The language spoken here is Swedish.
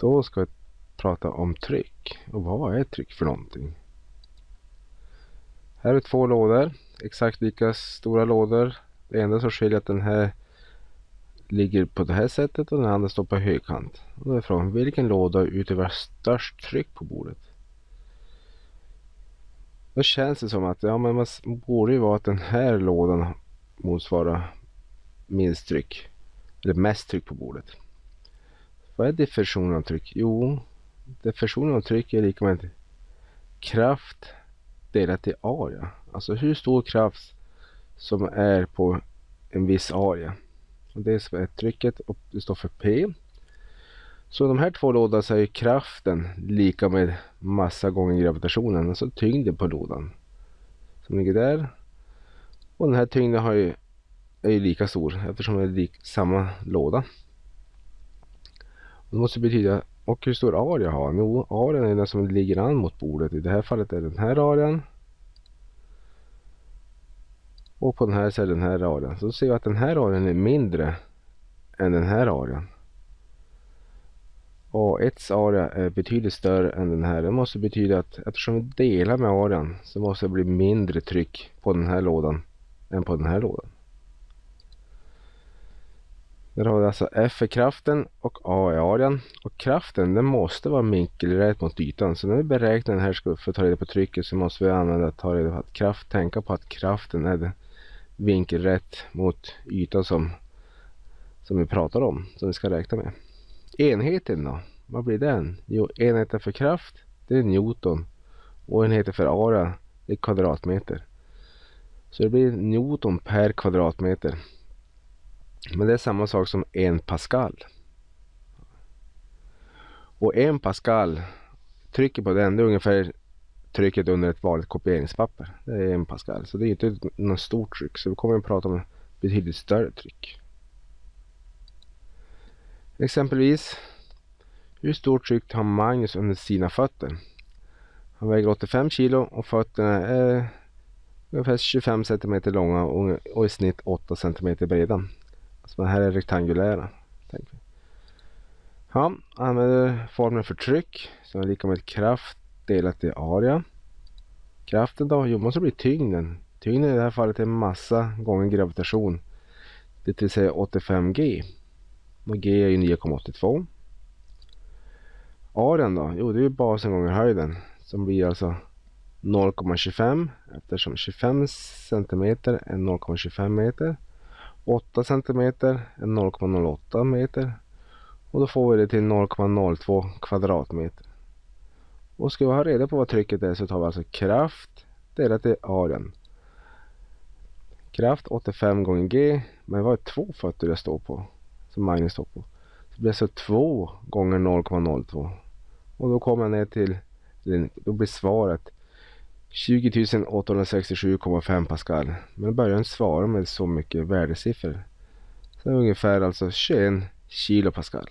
Då ska vi prata om tryck. Och vad är tryck för någonting? Här är två lådor. Exakt lika stora lådor. Det enda som skiljer är att den här ligger på det här sättet och den andra står på högkant. Och då är frågan vilken låda utövar störst tryck på bordet? Då känns det som att ja, men man borde ju vara att den här lådan motsvarar minst tryck. Eller mest tryck på bordet. Vad är diffusion av tryck? Jo, diffusionen av tryck är lika med kraft delat i area. Alltså hur stor kraft som är på en viss area. Och det är trycket och det står för P. Så de här två lådorna så är kraften lika med massa gånger gravitationen, alltså tyngden på lådan. Som ligger där. Och den här tyngden har ju, är ju lika stor eftersom det är lik, samma låda. Det måste betyda, och hur stor area har Jo, arean är den som ligger an mot bordet. I det här fallet är den här arean. Och på den här så är den här arean. Så ser vi att den här arean är mindre än den här arean. Och 1 area är betydligt större än den här. Det måste betyda att eftersom vi delar med arean så måste det bli mindre tryck på den här lådan än på den här lådan. Där har vi alltså F är kraften och A är arean. Och kraften den måste vara vinkelrätt mot ytan. Så när vi beräknar den här för att ta reda på trycket så måste vi använda ta reda på att kraft, tänka på att kraften är vinkelrätt mot ytan som, som vi pratar om. Som vi ska räkna med. Enheten då? Vad blir den? Jo, enheten för kraft det är Newton. Och enheten för area det är kvadratmeter. Så det blir Newton per kvadratmeter. Men det är samma sak som en Pascal. Och en Pascal, trycket på den det är ungefär trycket under ett vanligt kopieringspapper. Det är en Pascal. Så det är inte något stort tryck. Så vi kommer att prata om betydligt större tryck. Exempelvis, hur stort tryck har Magnus under sina fötter? Han väger 85 kilo och fötterna är ungefär 25 cm långa och i snitt 8 cm breda. Så här är rektangulära. Tänker vi. Ja, använder formeln för tryck som är lika med kraft delat i area. Kraften då? Jo, måste bli tyngden. Tyngden i det här fallet är massa gånger gravitation. Det vill säga 85 G. Och G är ju 9,82. Arean då? Jo, det är basen gånger höjden. Som blir alltså 0,25 eftersom 25 cm är 0,25 meter. 8 cm är 0,08 meter. Och då får vi det till 0,02 kvadratmeter. Och ska vi ha reda på vad trycket är så tar vi alltså kraft delat i arean. Kraft 85 gånger G. Men vad är två fötter jag står på? Som Magnus står på. Det blir alltså 2 gånger 0,02. Och då kommer jag ner till, då blir svaret 20 867,5 Pascal. Men börjar inte svara med så mycket värdesiffror. Så ungefär alltså 21 kilo Pascal.